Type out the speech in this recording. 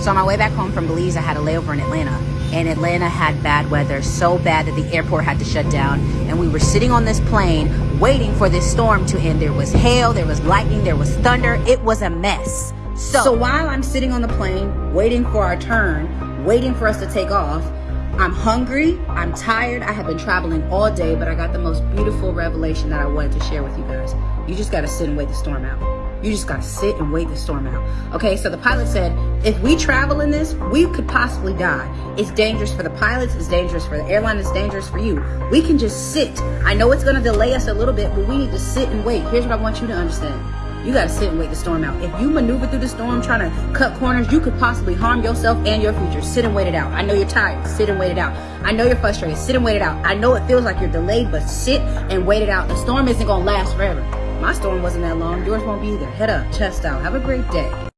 So on my way back home from Belize, I had a layover in Atlanta. And Atlanta had bad weather, so bad that the airport had to shut down. And we were sitting on this plane waiting for this storm to end. There was hail, there was lightning, there was thunder. It was a mess. So, so while I'm sitting on the plane, waiting for our turn, waiting for us to take off, I'm hungry, I'm tired, I have been traveling all day, but I got the most beautiful revelation that I wanted to share with you guys. You just gotta sit and wait the storm out. You just gotta sit and wait the storm out. Okay, so the pilot said, if we travel in this, we could possibly die. It's dangerous for the pilots, it's dangerous for the airline, it's dangerous for you. We can just sit. I know it's gonna delay us a little bit, but we need to sit and wait. Here's what I want you to understand. You gotta sit and wait the storm out. If you maneuver through the storm trying to cut corners, you could possibly harm yourself and your future. Sit and wait it out. I know you're tired. Sit and wait it out. I know you're frustrated. Sit and wait it out. I know it feels like you're delayed, but sit and wait it out. The storm isn't gonna last forever. My storm wasn't that long. Yours won't be either. Head up, chest out. Have a great day.